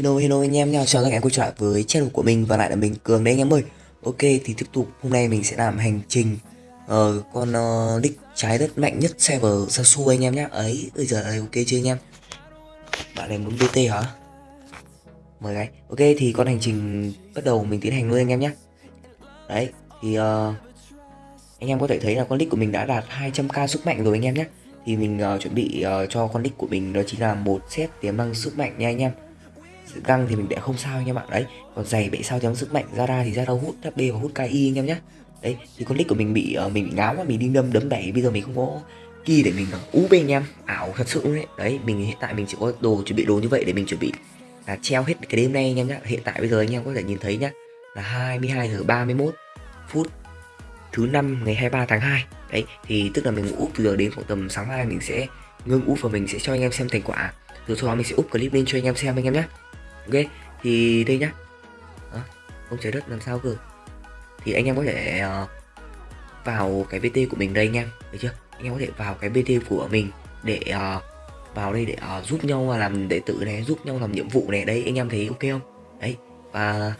Hello hello anh em nha, chào các anh em quay trở lại với channel của mình và lại là mình Cường đây anh em ơi. Ok thì tiếp tục hôm nay mình sẽ làm hành trình uh, con ờ, uh, nick trái đất mạnh nhất server Sasu anh em nhé Ấy, bây giờ ok chưa anh em? Bạn này muốn BT hả? Mời gái Ok thì con hành trình bắt đầu mình tiến hành luôn anh em nhé Đấy, thì uh, anh em có thể thấy là con nick của mình đã đạt 200k sức mạnh rồi anh em nhé Thì mình uh, chuẩn bị uh, cho con nick của mình đó chính là một set tiềm năng sức mạnh nha anh em găng thì mình để không sao anh em bạn đấy còn giày bị sao chấm sức mạnh ra ra thì ra đâu hút hp và hút ki anh em nhé đấy thì con nick của mình bị uh, mình bị ngáo mà mình đi đâm đấm đẩy bây giờ mình không có kỳ để mình úp anh em. Ảo thật sự đấy đấy mình hiện tại mình chỉ có đồ chuẩn bị đồ như vậy để mình chuẩn bị là treo hết cái đêm nay anh em nhé hiện tại bây giờ anh em có thể nhìn thấy nhá là 22 giờ 31 phút thứ năm ngày 23 tháng 2 đấy thì tức là mình úp từ giờ đến khoảng tầm sáng mai mình sẽ ngưng úp và mình sẽ cho anh em xem thành quả. Rồi sau đó mình sẽ úp clip lên cho anh em xem anh em nhé ok thì đây nhá. À, ông trái đất làm sao cơ? Thì anh em có thể uh, vào cái bt của mình đây anh em được chưa? Anh em có thể vào cái bt của mình để uh, vào đây để uh, giúp nhau làm đệ tử này giúp nhau làm nhiệm vụ này. Đấy anh em thấy ok không? Đấy và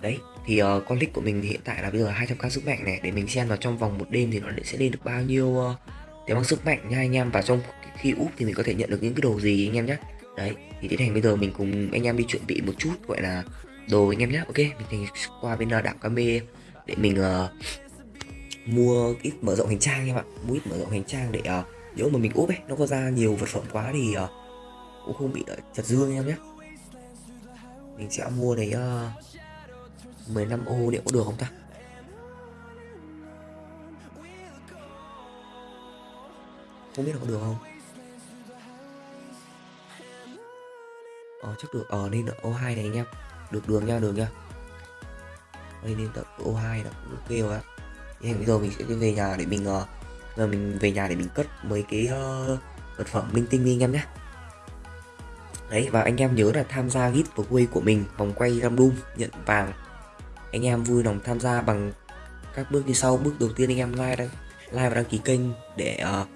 đấy thì uh, con link của mình thì hiện tại là bây giờ 200k sức mạnh này. Để mình xem vào trong vòng một đêm thì nó sẽ lên được bao nhiêu uh, để bằng sức mạnh nha anh em. Và trong khi úp thì mình có thể nhận được những cái đồ gì anh em nhé đấy thì tiến hành bây giờ mình cùng anh em đi chuẩn bị một chút gọi là đồ anh em nhé ok? Mình thì qua bên ờ, đảo cam để mình uh, mua ít mở rộng hành trang em ạ. Mua ít mở rộng hành trang để uh, nếu mà mình úp ấy nó có ra nhiều vật phẩm quá thì uh, cũng không bị uh, chật dương em nhé mình sẽ mua đấy uh, 15 ô liệu có được không ta? Không biết là có được không? Ờ chắc được. Ờ nên là O2 này anh em. Được đường nha đường nha. Đây nên tập O2 là cũng ok rồi á. Thì bây giờ mình sẽ đi về nhà để mình uh, giờ mình về nhà để mình cất mấy cái uh, vật phẩm linh tinh đi anh em nhé. Đấy và anh em nhớ là tham gia giveaway của mình vòng quay random nhận vàng. Anh em vui lòng tham gia bằng các bước như sau. Bước đầu tiên anh em like đăng like và đăng ký kênh để uh,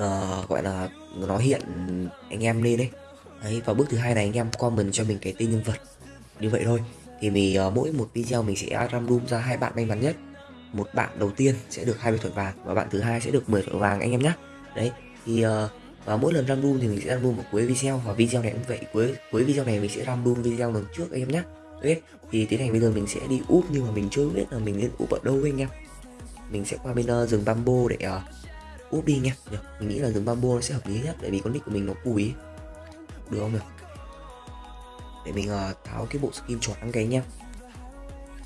uh, gọi là nó hiện anh em lên đấy đấy và bước thứ hai này anh em comment cho mình cái tên nhân vật. Như vậy thôi. Thì mình uh, mỗi một video mình sẽ random ra hai bạn may mắn nhất. Một bạn đầu tiên sẽ được 20 thỏi vàng và bạn thứ hai sẽ được 10 thỏi vàng anh em nhé đấy thì uh, và mỗi lần random thì mình sẽ random vào cuối video và video này cũng vậy. Cuối cuối video này mình sẽ random video lần trước anh em nhé ok thì tiến hành bây giờ mình sẽ đi úp nhưng mà mình chưa biết là mình nên úp ở đâu anh em. Mình sẽ qua bên uh, rừng bamboo để uh, úp đi nha. Mình nghĩ là rừng bamboo nó sẽ hợp lý nhất tại vì con nick của mình nó cùi được không nào? để mình uh, tháo cái bộ skin choáng cái nhá.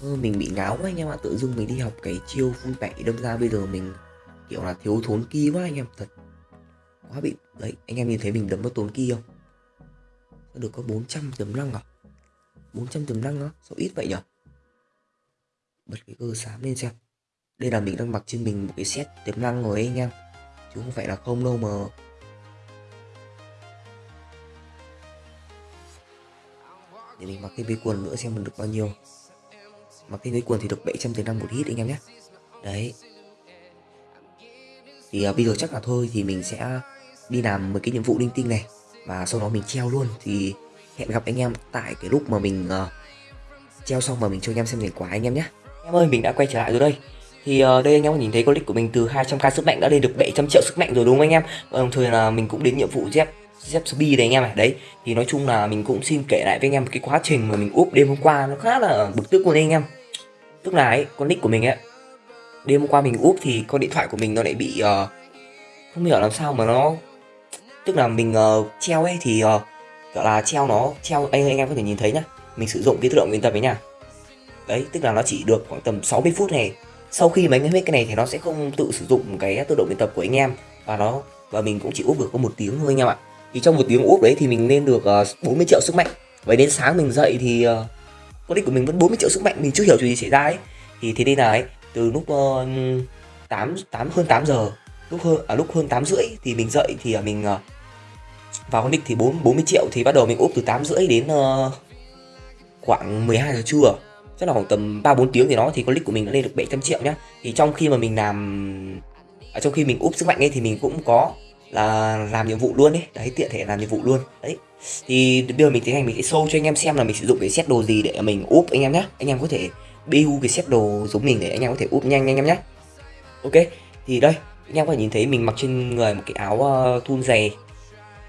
Ừ, mình bị ngáo quá anh em ạ. Tự dưng mình đi học cái chiêu phun tẩy đâm ra bây giờ mình kiểu là thiếu thốn kia quá anh em. Thật quá bị đấy anh em nhìn thấy mình đấm có tốn kia không? Sao được có 400 tấm năng à? 400 tấm năng á? Sao ít vậy nhở? Bật cái cơ sáng lên xem. Đây là mình đang mặc trên mình một cái set tiềm năng rồi anh em. Chứ không phải là không đâu mà để mình mặc cái váy quần nữa xem mình được bao nhiêu. Mặc cái váy quần thì được 700 tiền năm một hit anh em nhé. Đấy. Thì uh, bây giờ chắc là thôi thì mình sẽ đi làm một cái nhiệm vụ linh tinh này và sau đó mình treo luôn. Thì hẹn gặp anh em tại cái lúc mà mình uh, treo xong và mình cho anh em xem thành quả anh em nhé. Em ơi mình đã quay trở lại rồi đây. Thì uh, đây anh em có nhìn thấy con nick của mình từ 200k sức mạnh đã lên được 700 triệu sức mạnh rồi đúng không anh em? Đồng thời là mình cũng đến nhiệm vụ dép Zepsby đấy anh em này đấy thì nói chung là mình cũng xin kể lại với anh em cái quá trình mà mình úp đêm hôm qua nó khá là bực tức luôn đấy anh em. Tức là ấy con nick của mình ấy đêm hôm qua mình úp thì con điện thoại của mình nó lại bị uh, không hiểu làm sao mà nó tức là mình uh, treo ấy thì uh, gọi là treo nó treo anh anh em có thể nhìn thấy nhá. Mình sử dụng cái tự động luyện tập ấy nha đấy tức là nó chỉ được khoảng tầm 60 phút này. Sau khi mà anh hết cái này thì nó sẽ không tự sử dụng cái tự động luyện tập của anh em. Và nó và mình cũng chỉ úp được có một tiếng thôi anh em ạ thì trong một tiếng úp đấy thì mình lên được ờ, uh, 40 triệu sức mạnh. Vậy đến sáng mình dậy thì uh, con đích của mình vẫn 40 triệu sức mạnh mình chưa hiểu chuyện gì xảy ra ấy. Thì thế đây là ấy từ lúc uh, 8 8 hơn 8 giờ lúc hơn à, lúc hơn 8 rưỡi thì mình dậy thì uh, mình uh, vào con đích thì 4 40 triệu thì bắt đầu mình úp từ 8 rưỡi đến uh, khoảng 12 giờ trưa. Chắc là khoảng tầm 3 4 tiếng thì nó thì con click của mình đã lên được 700 triệu nhá. Thì trong khi mà mình làm ở trong khi mình úp sức mạnh ấy thì mình cũng có là làm nhiệm vụ luôn đấy đấy tiện thể làm nhiệm vụ luôn. Đấy. Thì bây giờ mình tiến hành mình sẽ show cho anh em xem là mình sử dụng cái set đồ gì để mình úp anh em nhé anh em có thể build cái set đồ giống mình để anh em có thể úp nhanh anh em nhé ok thì đây anh em có thể nhìn thấy mình mặc trên người một cái áo uh, thun dày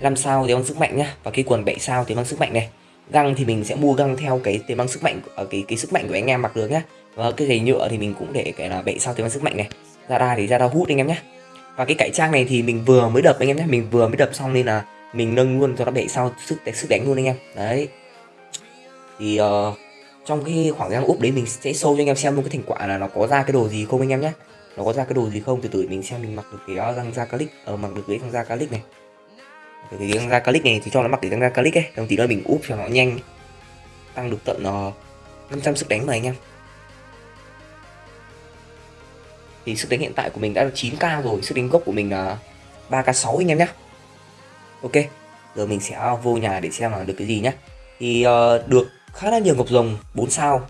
5 sao thì băng sức mạnh nhá. Và cái quần 7 sao thì băng sức mạnh này. Găng thì mình sẽ mua găng theo cái tiềm băng sức mạnh ở cái cái sức mạnh của anh em mặc được nhá. Và cái giày nhựa thì mình cũng để cái là 7 sao tiềm băng sức mạnh này. Ra đa thì ra đa hút anh em nhé và cái cải trang này thì mình vừa mới đập anh em nhé mình vừa mới đập xong nên là mình nâng luôn cho nó bệ sau sức sức đánh luôn anh em. Đấy. Thì uh, trong cái khoảng gian úp đấy mình sẽ show cho anh em xem luôn cái thành quả là nó có ra cái đồ gì không anh em nhé. Nó có ra cái đồ gì không? Từ từ mình xem mình mặc được cái ờ, răng da calic ở ờ, mặc được cái răng da calic này. Cái răng da calic này thì cho nó mặc cái răng da calic ấy. Đồng tí nữa mình úp cho nó nhanh tăng được tận uh, 500 sức đánh mà anh em. Thì sức đánh hiện tại của mình đã là 9k rồi sức đánh gốc của mình là 3k6 anh em nhé ok giờ mình sẽ vô nhà để xem là được cái gì nhé. thì uh, được khá là nhiều ngọc rồng 4 sao.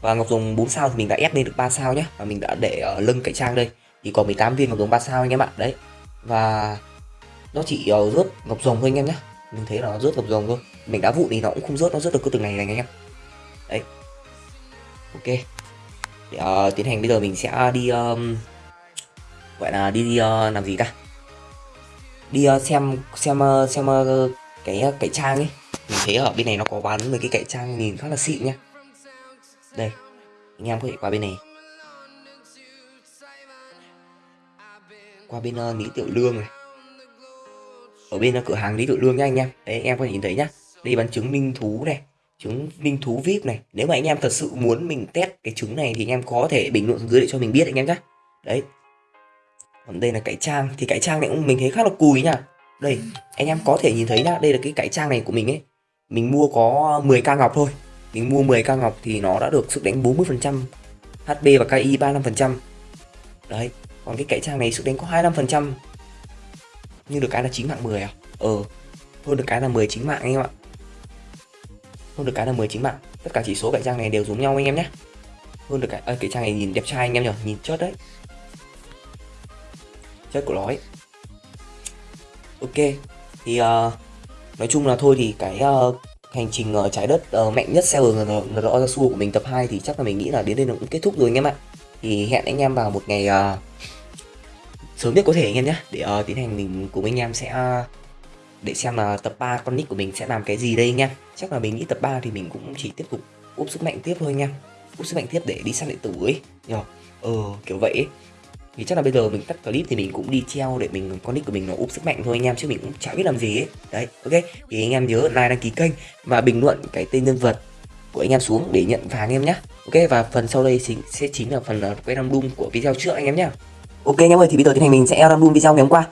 Và ngọc rồng 4 sao thì mình đã ép lên được 3 sao nhé và mình đã để ở lưng cạnh trang đây. Thì còn 18 viên ngọc rồng 3 sao anh em ạ đấy. Và nó chỉ uh, rớt ngọc rồng thôi anh em nhé mình thấy là nó rớt ngọc rồng thôi. Mình đã vụ thì nó cũng không rớt nó rớt được cứ từng này này anh em. Đấy. Ok để uh, ờ, tiến hành bây giờ mình sẽ đi um, gọi là đi, đi uh, làm gì ta? Đi uh, xem xem uh, xem uh, cái uh, cái trang ấy. Mình thấy ở bên này nó có bán mấy cái cải trang nhìn khá là xịn nhá. Đây anh em có thể qua bên này. Qua bên uh, lý tiểu lương này. Ở bên uh, cửa hàng lý tiểu lương nhá anh em. Đấy anh em có thể nhìn thấy nhá. Đây bán trứng minh thú này trứng minh thú vip này. Nếu mà anh em thật sự muốn mình test cái trứng này thì anh em có thể bình luận dưới để cho mình biết anh em nhé đấy. Còn đây là cải trang, thì cải trang này cũng mình thấy khá là cùi nha. Đây, anh em có thể nhìn thấy nhá, đây là cái cải trang này của mình ấy. Mình mua có 10 ca ngọc thôi. Mình mua 10 ca ngọc thì nó đã được sức đánh 40% HP và KI 35% đấy, còn cái cải trang này sức đánh có 25% nhưng được cái là 9 mạng 10 à? Ờ hơn được cái là 10 chính mạng anh em ạ hơn được cái là 19 mạng. Tất cả chỉ số cạnh trang này đều giống nhau anh em nhé. Hơn được cái à, cái trang này nhìn đẹp trai anh em nhỉ? Nhìn chất đấy. Chất của nó ấy. Ok thì uh, nói chung là thôi thì cái uh, hành trình uh, trái đất uh, mạnh nhất seller rõ ra xua của mình tập 2 thì chắc là mình nghĩ là đến đây nó cũng kết thúc rồi anh em ạ. Thì hẹn anh em vào một ngày uh, sớm nhất có thể anh em nhé. Để uh, tiến hành mình cùng anh em sẽ uh, để xem là tập 3 con nick của mình sẽ làm cái gì đây nha. Chắc là mình nghĩ tập 3 thì mình cũng chỉ tiếp tục úp sức mạnh tiếp thôi nha. Úp sức mạnh tiếp để đi săn điện tử ấy. Nhờ. Ờ kiểu vậy ấy. thì chắc là bây giờ mình tắt clip thì mình cũng đi treo để mình con nick của mình nó úp sức mạnh thôi anh em chứ mình cũng chả biết làm gì ấy. Đấy ok. Thì anh em nhớ like đăng ký kênh và bình luận cái tên nhân vật của anh em xuống để nhận vàng anh em nhé ok và phần sau đây chính sẽ chính là phần uh, quay random của video trước anh em nhé ok anh em ơi thì bây giờ tiến hành mình sẽ random video ngày hôm qua.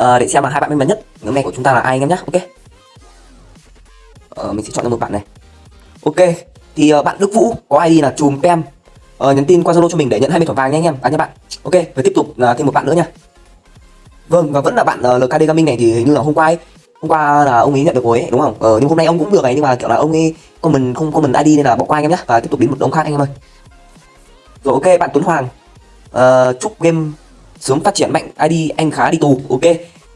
Uh, để xem là hai bạn may mắn nhất nhóm này của chúng ta là ai anh em nhé ok. Ờ, mình sẽ chọn ra một bạn này. Ok thì uh, bạn Đức Vũ có ID là chùm pem uh, nhắn tin qua Zalo cho mình để nhận 20 thỏi vàng nha anh em. À nha bạn. Ok và tiếp tục uh, thêm một bạn nữa nha. Vâng và vẫn là bạn ờ, uh, LKD Gaming này thì hình như là hôm qua ấy, hôm qua là ông ấy nhận được rồi ấy, đúng không? Ờ, nhưng hôm nay ông cũng được này nhưng mà kiểu là ông ấy mình không comment ID nên là bỏ qua anh em nhé và tiếp tục đến một ông khác anh em ơi. Rồi ok bạn Tuấn Hoàng. Uh, chúc game sớm phát triển mạnh ID anh khá đi tù. Ok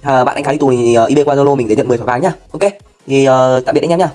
à, bạn anh khá đi tù thì ờ, uh, ib qua zalo mình để nhận 10 thỏi vàng nhá. Ok thì uh, tạm biệt anh em nhá.